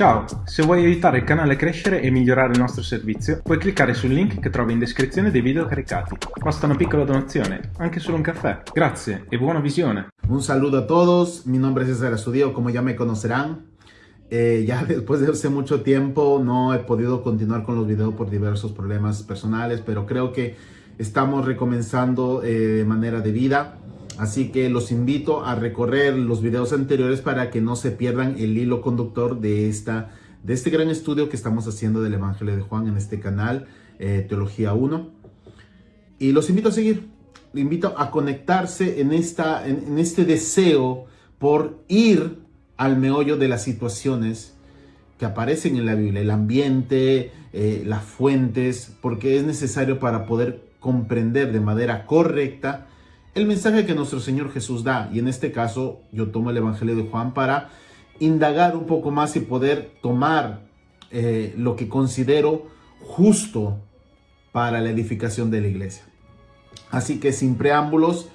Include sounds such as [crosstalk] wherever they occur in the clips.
Ciao, se vuoi aiutare il canale a crescere e migliorare il nostro servizio, puoi cliccare sul link che trovi in descrizione dei video caricati. Basta una piccola donazione, anche solo un caffè. Grazie e buona visione. Un saludo a todos, mi nombre es César Estudio, como ya me conocerán. Eh, ya [laughs] después de hace mucho tiempo no he podido continuar con los videos por diversos problemas personales, pero creo que estamos recomenzando eh, de manera debida. Así que los invito a recorrer los videos anteriores para que no se pierdan el hilo conductor de, esta, de este gran estudio que estamos haciendo del Evangelio de Juan en este canal, eh, Teología 1. Y los invito a seguir, los invito a conectarse en, esta, en, este deseo por ir al meollo de las situaciones que aparecen en la Biblia, el ambiente, eh, las fuentes, porque es necesario para poder comprender de manera correcta el mensaje que nuestro Señor Jesús da. Y en este caso yo tomo el Evangelio de Juan para indagar un poco más y poder tomar eh, lo que considero justo para la edificación de la iglesia. Así que sin preámbulos,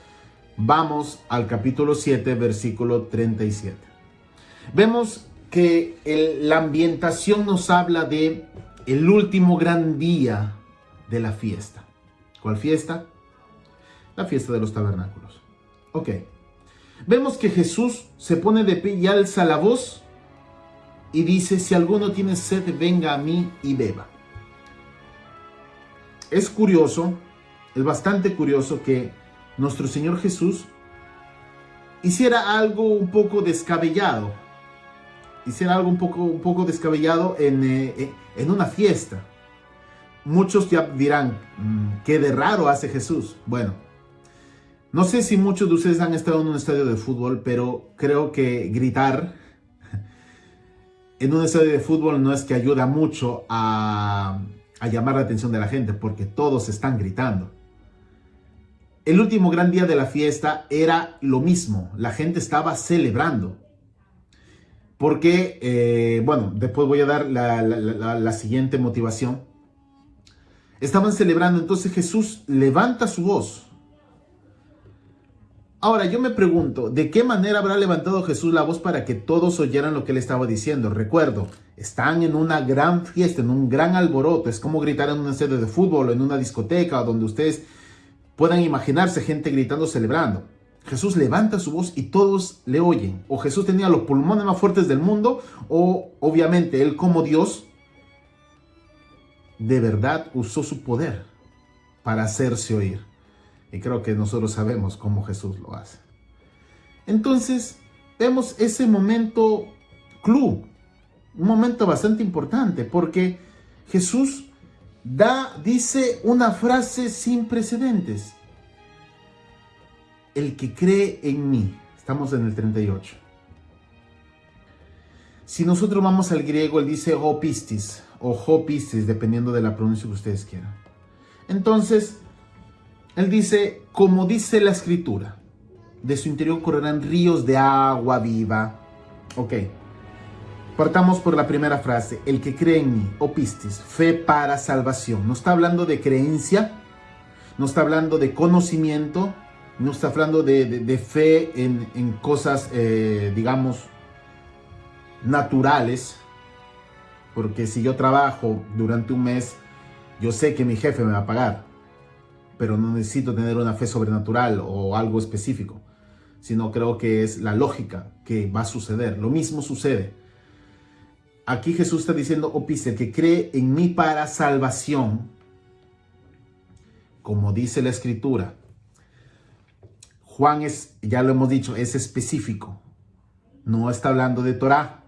vamos al capítulo 7, versículo 37. Vemos que la ambientación nos habla de el último gran día de la fiesta. ¿Cuál fiesta? La fiesta de los tabernáculos. Ok. Vemos que Jesús se pone de pie y alza la voz y dice, si alguno tiene sed, venga a mí y beba. Es curioso, es bastante curioso que nuestro Señor Jesús hiciera algo un poco descabellado. Hiciera algo un poco, un poco descabellado en, eh, en una fiesta. Muchos ya dirán, mm, ¿qué de raro hace Jesús? Bueno, no sé si muchos de ustedes han estado en un estadio de fútbol, pero creo que gritar en un estadio de fútbol no es que ayuda mucho a, llamar la atención de la gente, porque todos están gritando. El último gran día de la fiesta era lo mismo, la gente estaba celebrando. Porque, eh, bueno, después voy a dar la siguiente motivación. Estaban celebrando, entonces Jesús levanta su voz Ahora, yo me pregunto, ¿de qué manera habrá levantado Jesús la voz para que todos oyeran lo que él estaba diciendo? Recuerdo, están en una gran fiesta, en un gran alboroto. Es como gritar en una sede de fútbol en una discoteca donde ustedes puedan imaginarse gente gritando, celebrando. Jesús levanta su voz y todos le oyen. O Jesús tenía los pulmones más fuertes del mundo o obviamente él como Dios de verdad usó su poder para hacerse oír. Y creo que nosotros sabemos cómo Jesús lo hace. Entonces, vemos ese momento club, un momento bastante importante, porque Jesús da, dice una frase sin precedentes. El que cree en mí. Estamos en el 38. Si nosotros vamos al griego, él dice hopistis o hopistis, dependiendo de la pronuncia que ustedes quieran. Entonces, él dice, como dice la escritura, de su interior correrán ríos de agua viva. Ok. Partamos por la primera frase, el que cree en mí, opistis, fe para salvación. No está hablando de creencia, no está hablando de conocimiento, no está hablando de, fe en, cosas, eh, digamos, naturales. Porque si yo trabajo durante un mes, yo sé que mi jefe me va a pagar pero no necesito tener una fe sobrenatural o algo específico, sino creo que es la lógica que va a suceder. Lo mismo sucede. Aquí Jesús está diciendo, oh, el que cree en mí para salvación, como dice la escritura, Juan es, ya lo hemos dicho, es específico. No está hablando de Torah,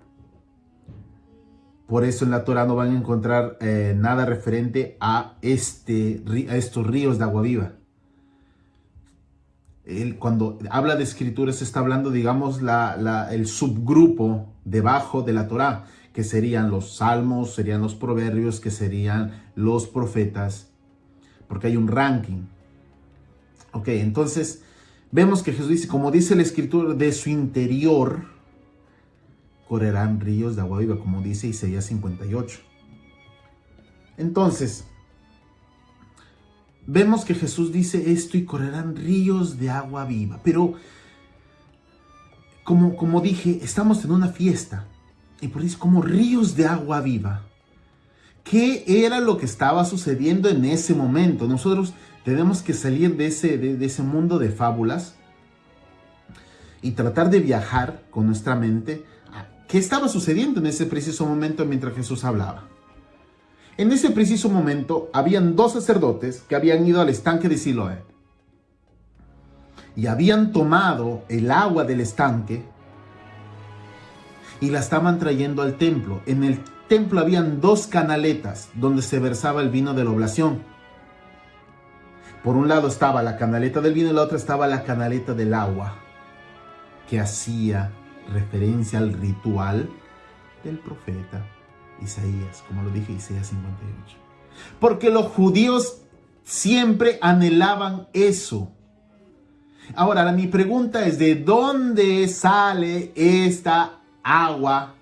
por eso en la Torah no van a encontrar eh, nada referente a, este, estos ríos de agua viva. Él, cuando habla de escrituras está hablando, digamos, la, el subgrupo debajo de la Torah, que serían los salmos, serían los proverbios, que serían los profetas, porque hay un ranking. Ok, entonces vemos que Jesús dice, como dice la escritura, de su interior, correrán ríos de agua viva, como dice Isaías 58. Entonces, vemos que Jesús dice esto y correrán ríos de agua viva. Pero, como, como dije, estamos en una fiesta. Y por eso como ríos de agua viva. ¿Qué era lo que estaba sucediendo en ese momento? Nosotros tenemos que salir de ese, de, ese mundo de fábulas y tratar de viajar con nuestra mente qué estaba sucediendo en ese preciso momento mientras Jesús hablaba. En ese preciso momento habían dos sacerdotes que habían ido al estanque de Siloé y habían tomado el agua del estanque y la estaban trayendo al templo. En el templo habían dos canaletas donde se versaba el vino de la oblación. Por un lado estaba la canaleta del vino y la otra estaba la canaleta del agua, que hacía referencia al ritual del profeta Isaías, como lo dije Isaías 58. Porque los judíos siempre anhelaban eso. Ahora, mi pregunta es, ¿de dónde sale esta agua.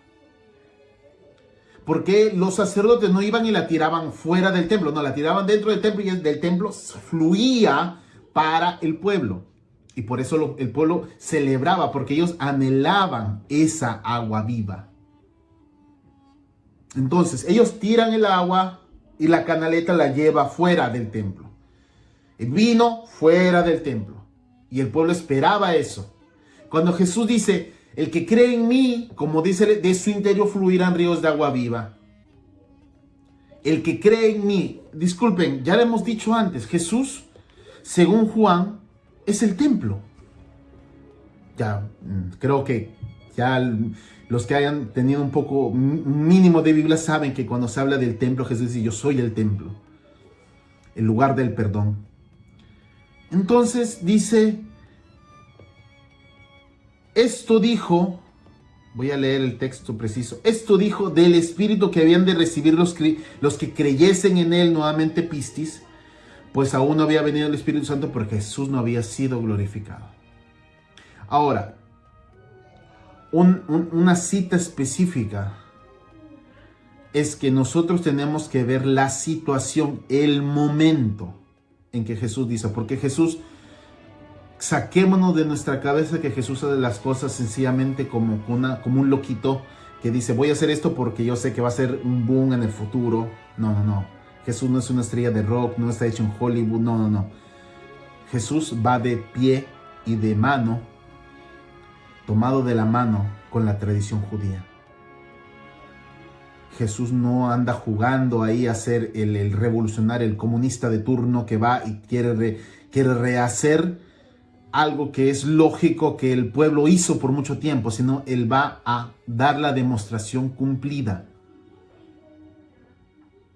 Porque los sacerdotes no iban y la tiraban fuera del templo, no, la tiraban dentro del templo y del templo fluía para el pueblo. Y por eso el pueblo celebraba, porque ellos anhelaban esa agua viva. Entonces, ellos tiran el agua y la canaleta la lleva fuera del templo. El vino fuera del templo. Y el pueblo esperaba eso. Cuando Jesús dice, el que cree en mí, como dice, de su interior fluirán ríos de agua viva. El que cree en mí, disculpen, ya lo hemos dicho antes, Jesús, según Juan, es el templo. Ya, mm, creo que ya los que hayan tenido un poco mínimo de Biblia saben que cuando se habla del templo, Jesús dice, yo soy el templo, el lugar del perdón. Entonces dice, esto dijo, voy a leer el texto preciso, esto dijo del Espíritu que habían de recibir los, los que creyesen en él nuevamente pistis, pues aún no había venido el Espíritu Santo porque Jesús no había sido glorificado. Ahora, una cita específica es que nosotros tenemos que ver la situación, el momento en que Jesús dice, porque Jesús saquémonos de nuestra cabeza que Jesús hace las cosas sencillamente como, una, como un loquito que dice voy a hacer esto porque yo sé que va a ser un boom en el futuro. No, no, no. Jesús no es una estrella de rock, no está hecho en Hollywood, no, no, no. Jesús va de pie y de mano, tomado de la mano con la tradición judía. Jesús no anda jugando ahí a ser el, el revolucionario, el comunista de turno que va y quiere, quiere rehacer algo que es lógico que el pueblo hizo por mucho tiempo, sino Él va a dar la demostración cumplida.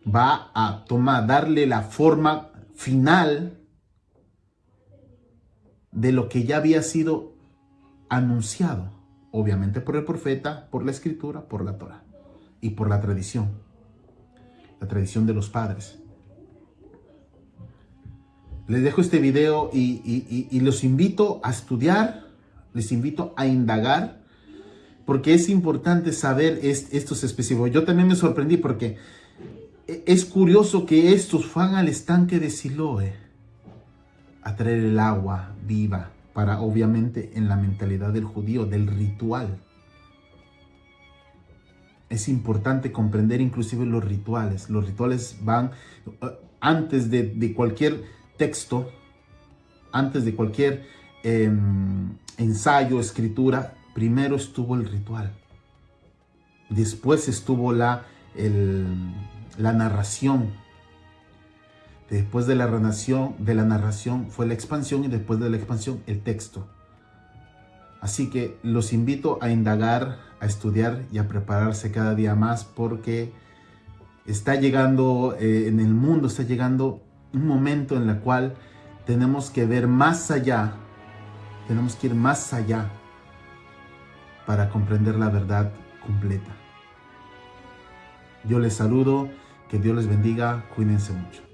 Va a tomar, darle la forma final de lo que ya había sido anunciado, obviamente por el profeta, por la escritura, por la Torah y por la tradición, la tradición de los padres. Les dejo este video y, los invito a estudiar, les invito a indagar, porque es importante saber estos específicos. Yo también me sorprendí porque es curioso que estos van al estanque de Siloe a traer el agua viva para obviamente en la mentalidad del judío, del ritual. Es importante comprender inclusive los rituales. Los rituales van eh, antes de cualquier texto, antes de cualquier em, ensayo, escritura, primero estuvo el ritual. Después estuvo la, la narración. Después de la, narración, de la narración fue la expansión y después de la expansión el texto. Así que los invito a indagar, a estudiar y a prepararse cada día más porque está llegando eh, en el mundo, está llegando un momento en el cual tenemos que ver más allá, tenemos que ir más allá para comprender la verdad completa. Yo les saludo, que Dios les bendiga, cuídense mucho.